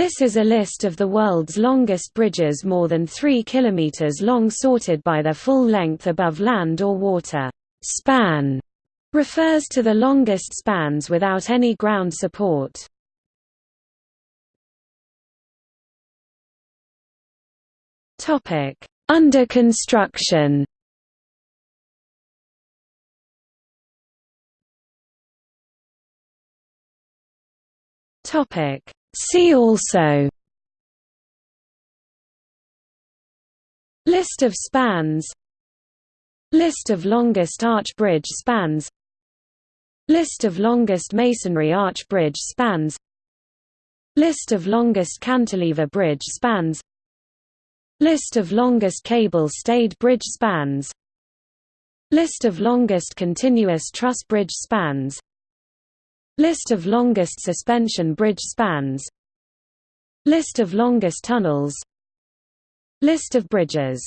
This is a list of the world's longest bridges more than 3 km long sorted by their full length above land or water. Span refers to the longest spans without any ground support. Under construction Topic See also. List of spans. List of longest arch bridge spans. List of longest masonry arch bridge spans. List of longest cantilever bridge spans. List of longest cable-stayed bridge spans. List of longest continuous truss bridge spans List of longest suspension bridge spans. List of longest tunnels. List of bridges